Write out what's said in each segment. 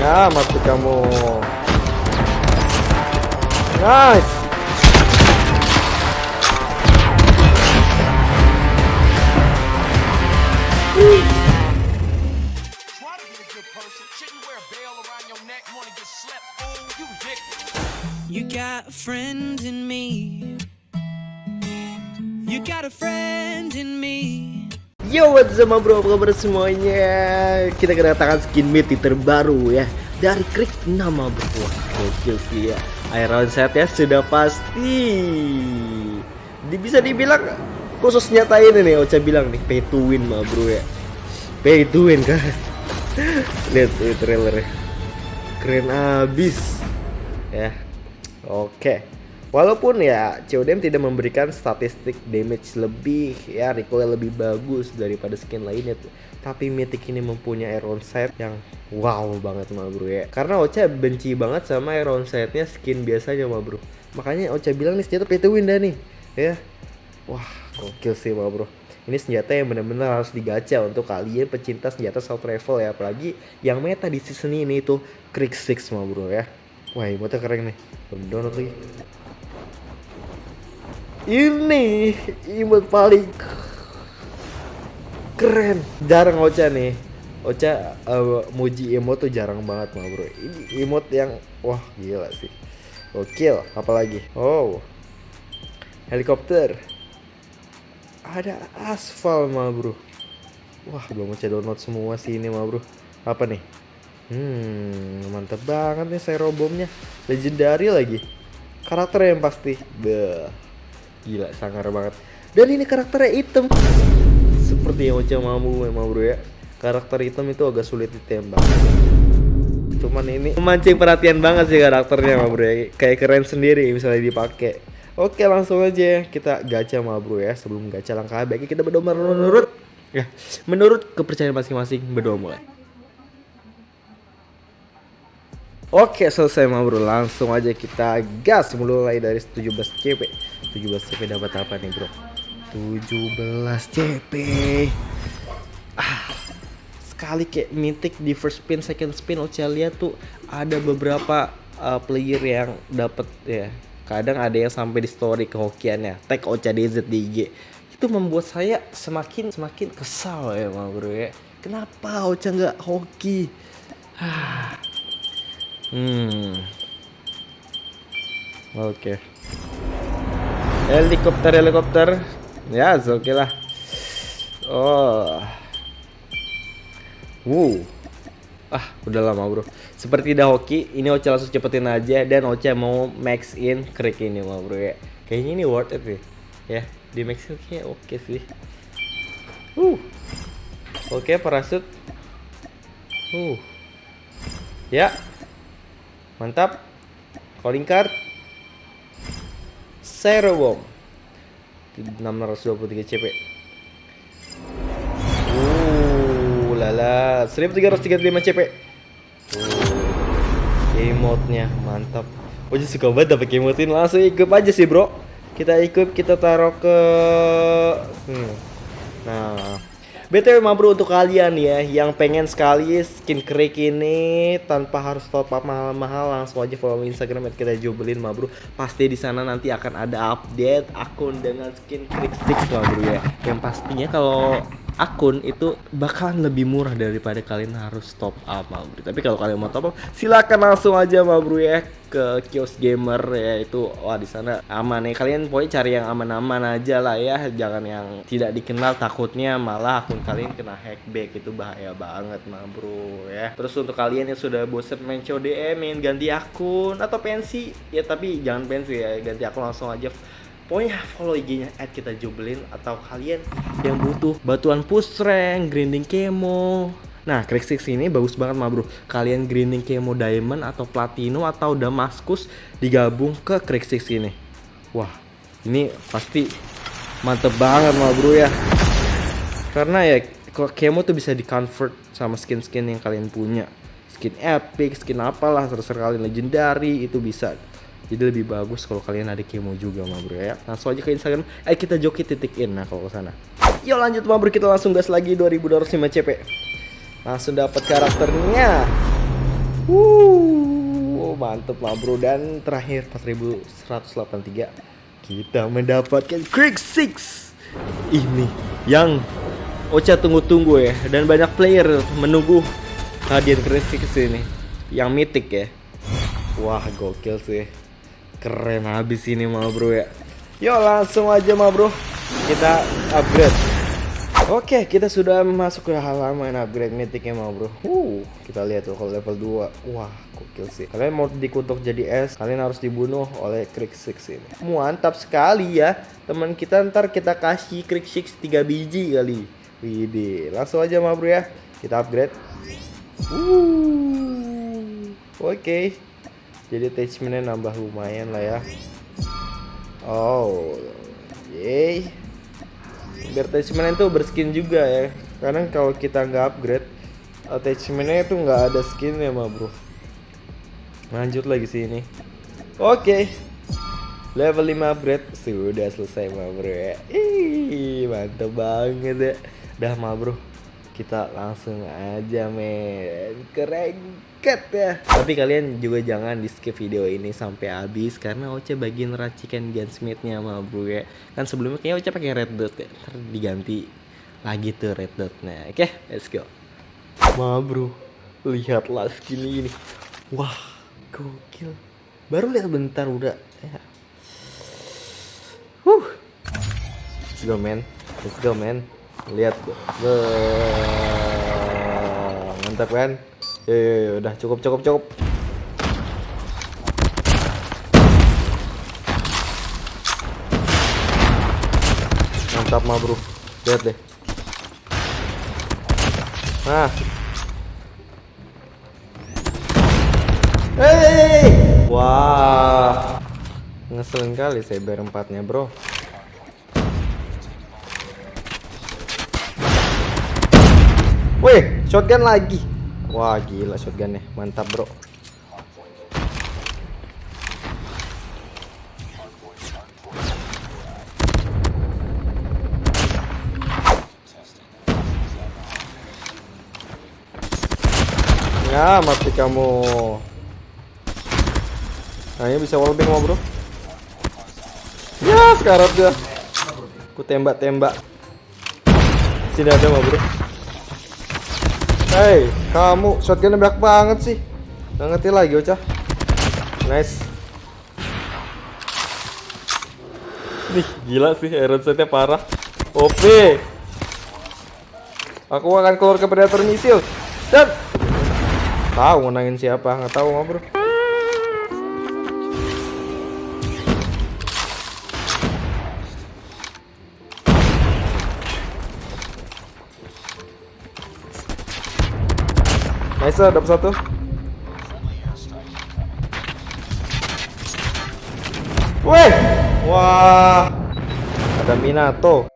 Ya, mati kamu. Nice. What's up bro, apa kabar semuanya? Kita kedatangan skin miti terbaru ya. Dari Krik nama bro gokil sih ya. Iron set ya sudah pasti. Bisa dibilang khusus nyatain ini Ocha bilang nih, pay to win mah bro ya. Pay to win kan? Lihat trailernya. Keren abis. Ya. Oke Walaupun ya CODM tidak memberikan statistik damage lebih ya recoil lebih bagus daripada skin lainnya tuh. Tapi Mythic ini mempunyai iron sight yang wow banget mah bro ya. Karena Ocha benci banget sama iron sightnya skin biasanya mah bro. Makanya Ocha bilang nih senjata pay to win dah nih ya. Wah gokil sih mah bro. Ini senjata yang benar-benar harus digacha untuk kalian pecinta senjata soft travel ya apalagi yang meta di season ini itu Krieg 6 mah bro ya. Wah, emotnya keren nih. Belum download lagi ini emote paling keren. Jarang Ocha nih. Ocha uh, muji emote tuh jarang banget mah bro. Ini emote yang wah gila sih. Gokil apalagi? Oh. Helikopter. Ada aspal mah bro. Wah belum Ocha download semua sih ini mah bro. Apa nih? Hmm mantep banget nih saya robomnya legendary lagi. Karakter yang pasti. Beuh. Gila, sangar banget. Dan ini karakternya hitam. Seperti yang Ocha Mamu memang bro ya. Karakter hitam itu agak sulit ditembak. Cuman ini memancing perhatian banget sih karakternya mah bro ya. Kayak keren sendiri misalnya dipakai. Oke langsung aja kita gacha mah bro ya. Sebelum gacha langkah baiknya kita berdoa menurut ya menurut kepercayaan masing-masing berdoa mulai. Oke selesai mah langsung aja kita gas mulai dari 17 CP 17 CP dapat apa nih bro? 17 CP ah sekali kayak mythic di first spin second spin Ocha lihat tuh ada beberapa uh, player yang dapat ya. Kadang ada yang sampai di story kehokiannya. Tag Ocha DZ di IG itu membuat saya semakin semakin kesal ya bro ya. Kenapa Ocha nggak hoki? Ah Hmm. Oke. Okay. Helikopter helikopter. Ya, oke okay lah. Oh. Wow. Ah, udah lama, Bro. Seperti dah hoki, ini Ocha langsung cepetin aja dan Ocha mau max in krik ini mah, Bro ya. Kayaknya ini worth it sih. Ya, di max in oke okay sih. Uh. Oke, okay, parasut. Uh. Ya, Mantap. Calling card. Zero bomb. 623 CP. Uh, lala. 1335 CP. Uh, emote-nya mantap. Oh, suka banget dapet emote langsung ikut aja sih, Bro. Kita ikut, kita taruh ke hmm. Nah, BTW bro untuk kalian ya yang pengen sekali skin krik ini tanpa harus top up mahal-mahal langsung aja follow Instagram kita jubelin bro. Pasti di sana nanti akan ada update akun dengan skin krik sticks bro ya. Yang pastinya kalau akun itu bakalan lebih murah daripada kalian harus top up bro. Tapi kalau kalian mau top up silakan langsung aja bro ya ke kios gamer ya itu wah di sana aman ya. Kalian pokoknya cari yang aman-aman aja lah ya. Jangan yang tidak dikenal takutnya malah akun kalian kena hackback. Itu bahaya banget mah bro ya. Terus untuk kalian yang sudah bosen main CODM main ganti akun atau pensi ya tapi jangan pensi ya. Ganti akun langsung aja pokoknya follow IG-nya at kita jubelin atau kalian yang butuh batuan push rank, grinding kemo, Nah, Crack Six ini bagus banget mah bro. Kalian grinding kemo diamond atau platinum atau damaskus digabung ke Crack Six ini. Wah, ini pasti mantep banget mah bro ya. Karena ya kemo tuh bisa di convert sama skin-skin yang kalian punya. Skin epic, skin apalah terserah kalian legendary itu bisa. Jadi lebih bagus kalau kalian ada kemo juga mah bro ya. Langsung aja ke Instagram. Eh kita joki titik in. Nah kalau ke sana. Yuk lanjut mah bro. Kita langsung gas lagi 2205 CP langsung dapat karakternya. Wuh, mantep lah bro. Dan terakhir 4183 kita mendapatkan Creek 6 ini yang Ocha tunggu-tunggu ya. Dan banyak player menunggu hadiah Creek 6 ini. Yang mythic ya. Wah gokil sih keren habis ini mah bro ya yuk langsung aja mah bro kita upgrade Oke, kita sudah masuk ke halaman upgrade mythicnya mau bro. Uh, kita lihat tuh kalau level 2. Wah, gokil sih. Kalian mau dikutuk jadi es, kalian harus dibunuh oleh Creek 6 ini. Mantap sekali ya. Teman kita ntar kita kasih Creek 6 3 biji kali. Widih, langsung aja mah bro ya. Kita upgrade. Uh, oke. Jadi attachmentnya nambah lumayan lah ya. Oh, yay. Biar attachment itu berskin juga ya. Karena kalau kita nggak upgrade attachmentnya itu nggak ada skinnya mah bro. Lanjut lagi sih ini oke. Level 5 upgrade sudah selesai mah bro ya. Ih, mantap banget ya. Dah mah bro kita langsung aja men. Keren ya. Tapi kalian juga jangan di skip video ini sampai habis karena Oce bagian racikan gunsmithnya sama bro ya. Kan sebelumnya kayaknya Oce pakai red dot ya. Ntar diganti lagi tuh red dotnya. Oke let's go. Ma bro. Lihatlah skin ini. Wah gokil. Baru lihat bentar udah. Ya. Huh. Let's go man Let's go man Lihat Wah, Mantap kan Yo, yo, yo, udah cukup cukup cukup. Mantap mah bro, lihat deh. Nah. Hei, wah, ngeselin kali saya berempatnya bro. Wih, shotgun lagi. Wah gila shotgunnya. Mantap bro. Ya mati kamu. Nah ini bisa wallbang mau bro. Ya sekarat dia Aku tembak-tembak. Sini ada bro Hei, kamu shotgunnya banyak banget sih. Nggak ngerti lagi, Ocha. Nice. Nih, gila sih iron setnya parah. OP. Aku akan keluar ke predator misil. Dan tahu menangin siapa, nggak tahu mah, Bro. Nice, dapat satu. Weh, wah, ada Minato.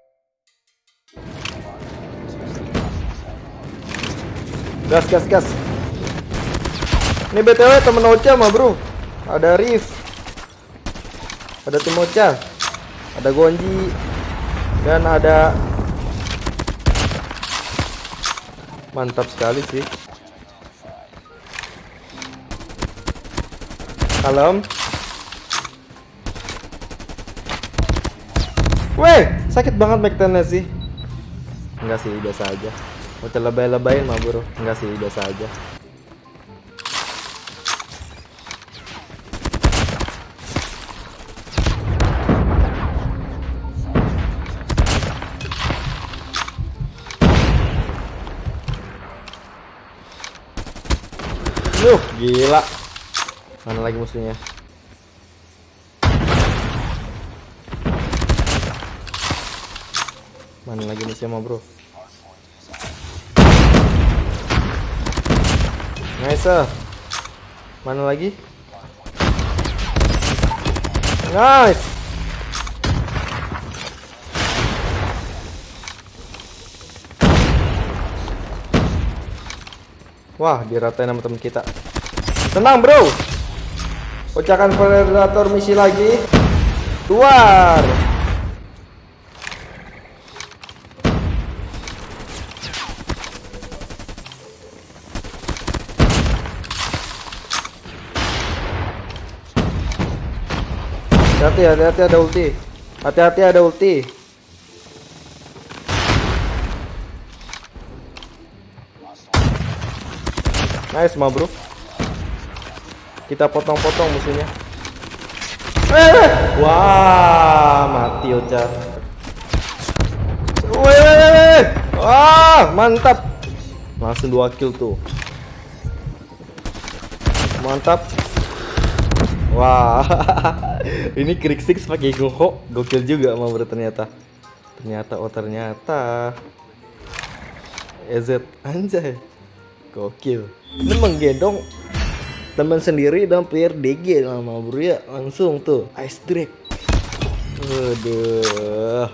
Gas, gas, gas. Ini btw temen Ocha mah bro. Ada Riff, ada tim Ocha, ada Gonji, dan ada mantap sekali sih. Kalem. Weh, sakit banget backtennya sih. Enggak sih, biasa aja. Mau lebay-lebayin mah bro. Enggak sih, biasa aja. Mana lagi musuhnya? Mana lagi musuhnya bro? Nice. Mana lagi? Nice. Wah, diratain sama temen kita. Tenang, bro. Pecahkan predator misi lagi. Keluar. Hati-hati, hati-hati ada ulti. Hati-hati ada ulti. Nice, ma bro. Kita potong-potong musuhnya. Eh, wah, mati. Weh, wah, mantap. Langsung dua kill tuh. Mantap. Wah, ini Krik Six pakai Goho, gokil juga mau ternyata. Ternyata, oh ternyata. EZ anjay, gokil. Ini menggendong teman sendiri dan player DG sama bro ya langsung tuh. Ice Drake. Waduh,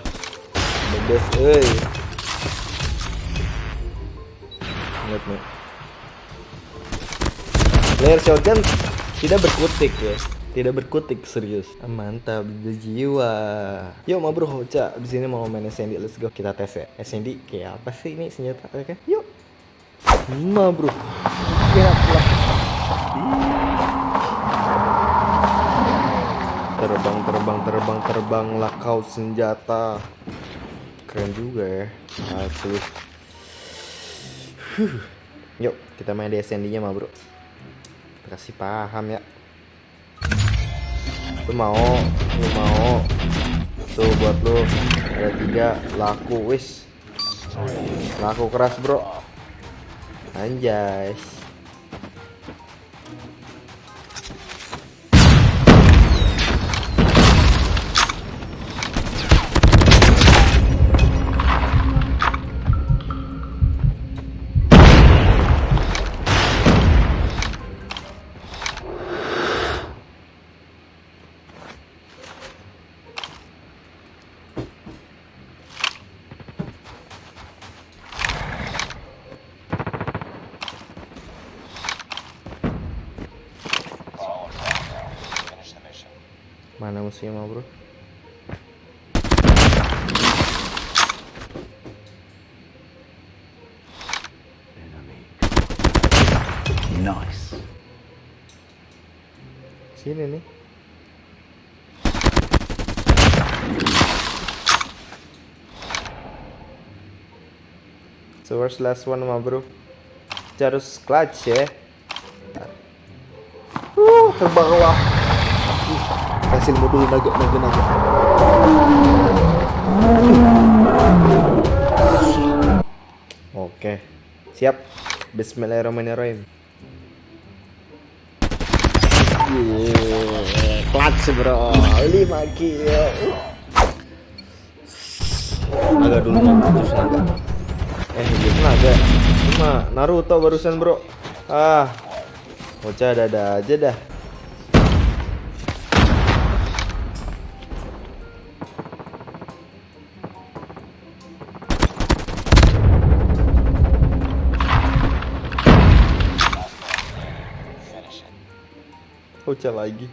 the best, eh. Lihat nih. Player shotgun tidak berkutik ya. Tidak berkutik serius. Mantap berjiwa yuk mau bro Hoca. Di sini mau main SND let's go. Kita tes ya. SND kayak apa sih ini senjata? Kan yuk ma bro terbang terbang terbang terbang lah kau senjata. Keren juga ya. Asli. Yuk kita main di SND nya ma bro. Kita kasih paham ya. Lu mau lu mau. Tuh buat lu. Ada tiga laku wis. Laku keras bro. Anjay mau bro. Nice. sini nih. So where's last one ma bro. Kita harus clutch ya. Uh, terbang wah kasih ilmu dulu naga naga naga oke siap Bismillahirrahmanirrahim Yeah, clutch bro, 5 kill. Naga dulu terus naga. Eh, terus naga. Cuma Naruto barusan bro. Ah, bocah ada aja dah. Bocah lagi.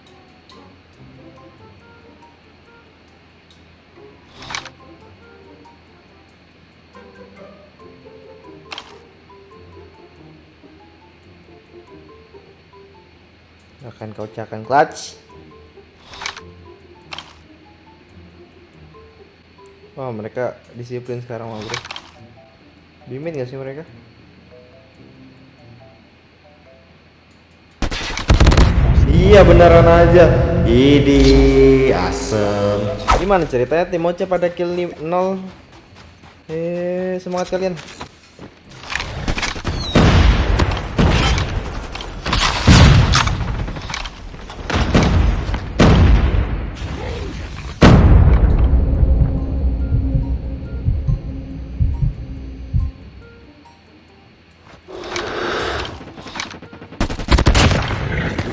akan kau cakan clutch Wah mereka disiplin sekarang bro Bimin gak sih mereka? Iya beneran aja. Idi asem. Gimana ceritanya tim Oce pada kill 0 Eh semangat kalian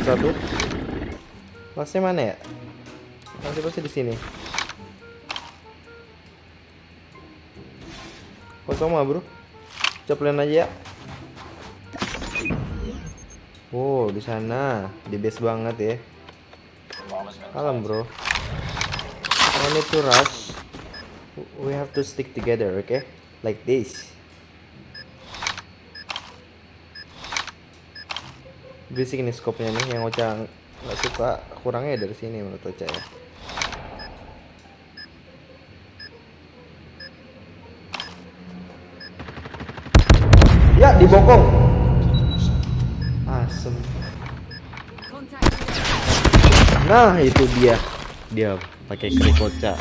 satu. Masnya mana ya? Masih pasti di sini. Kosong mah bro. Coplain aja ya. Oh di sana. Di base banget ya. Kalem bro. No need to rush. We have to stick together okay? Like this berisik ini skopnya nih yang Ocha nggak suka kurangnya ya dari sini menurut Ocha ya. Ya dibokong. Asem. Nah itu dia dia pakai krik Ocha.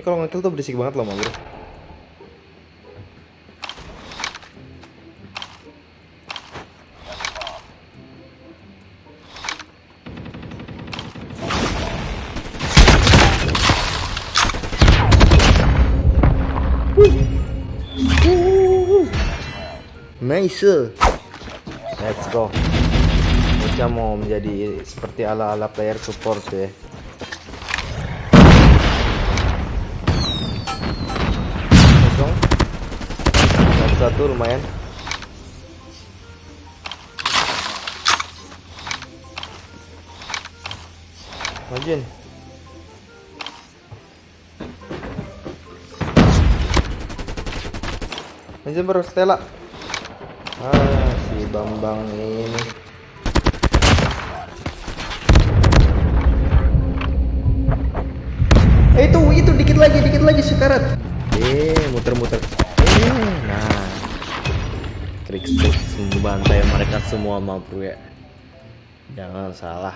Ini kalau ngekill tuh berisik banget loh, Bro. Nice. Let's go. Bocah mau menjadi seperti ala-ala player support ya. Kosong. Satu, lumayan. Majuin. Majuin baru Stella. Ah, si Bambang ini. Eh itu itu dikit lagi, dikit lagi sekarat. Eh, muter-muter. Eh. Stick membantai mereka semua ma bro ya. Jangan salah.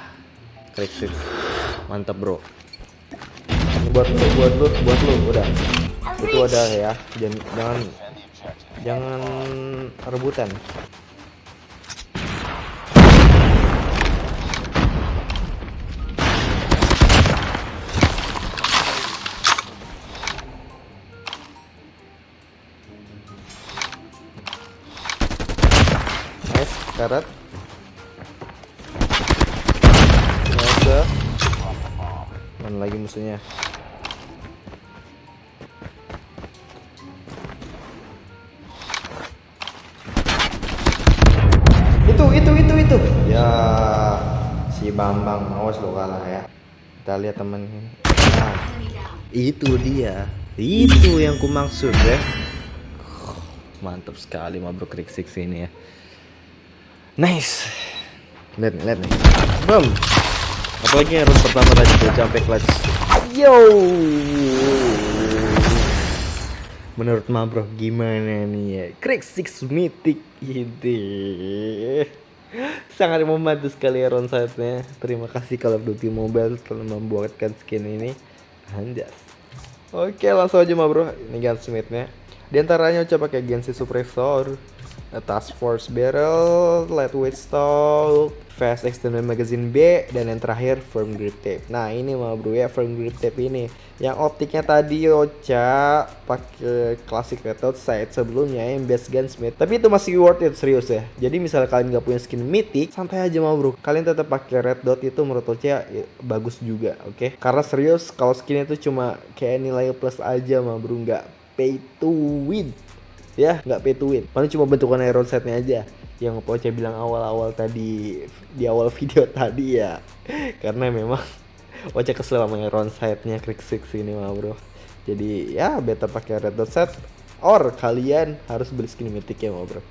Stick. Mantap bro. Ini buat lu, buat lu, buat lu, udah. Itu ada ya. Jangan jangan jangan rebutan. Karat. Nice. Mana lagi musuhnya? Itu, itu, itu, itu. Ya, si Bambang awas lo kalah ya. Kita lihat temen ini. Nah, itu dia. Itu yang ku maksud ya. Mantap sekali ma bro Krik Six ini ya. Nice. Lihat nih, lihat nih. Bam. Apalagi yang pertama tadi tuh sampai clutch. Yo. Menurut Ma bro gimana nih ya? Krik Six Mythic ini. Sangat membantu sekali ya round side-nya. Terima kasih of Duty Mobile telah membuatkan skin ini. Anjas. Oke langsung aja ma bro Ini gunsmith-nya Di antaranya coba pakai Gensi Suppressor Task Force Barrel Lightweight Stock Fast Extended Magazine B Dan yang terakhir Firm Grip Tape. Nah ini ma bro ya Firm Grip Tape ini. Yang optiknya tadi Ocha pakai Classic Dot Sight sebelumnya yang Best Gunsmith Tapi itu masih worth it serius ya. Jadi misalnya kalian nggak punya skin Mythic Santai aja ma bro. Kalian tetap pakai Red Dot itu menurut Ocha ya, bagus juga oke? Karena serius kalau skin itu cuma kayak nilai plus aja mah bro nggak pay to win ya nggak pay to paling cuma bentukan iron setnya aja. Yang Poce bilang awal-awal tadi di awal video tadi ya. Karena memang Oce kesel sama iron setnya Krik Six ini mah bro. Jadi ya better pakai red dot set or kalian harus beli skin mythic ya mah bro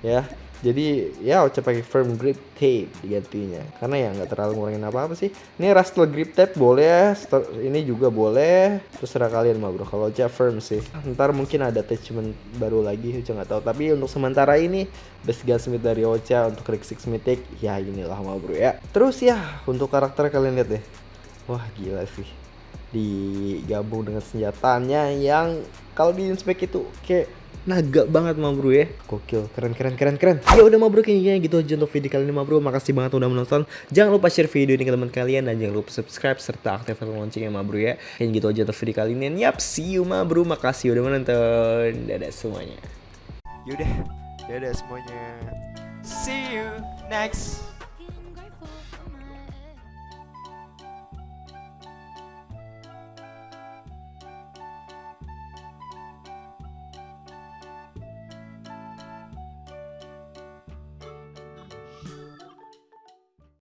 ya jadi ya Oce pakai firm grip tape digantinya. Karena ya nggak terlalu ngurangin apa apa sih. Ini rustle grip tape boleh ini juga boleh. Terserah kalian mah bro. Kalau Oce firm sih. Ntar mungkin ada attachment baru lagi Oce nggak tahu. Tapi untuk sementara ini best gunsmith dari Ocha untuk Rick Six Mythic ya inilah mah bro ya. Terus ya untuk karakter kalian lihat deh. Wah gila sih. Digabung dengan senjatanya yang kalau di inspect itu kayak naga banget ma bro ya. Gokil keren keren keren keren. Ya udah ma bro kayaknya gitu aja untuk video kali ini ma bro. Makasih banget udah menonton. Jangan lupa share video ini ke teman kalian Dan jangan lupa subscribe serta aktifkan loncengnya ma bro ya. Kayaknya gitu aja untuk video kali ini. Yap see you ma bro. Makasih udah menonton. Dadah semuanya. Yaudah, dadah semuanya. See you next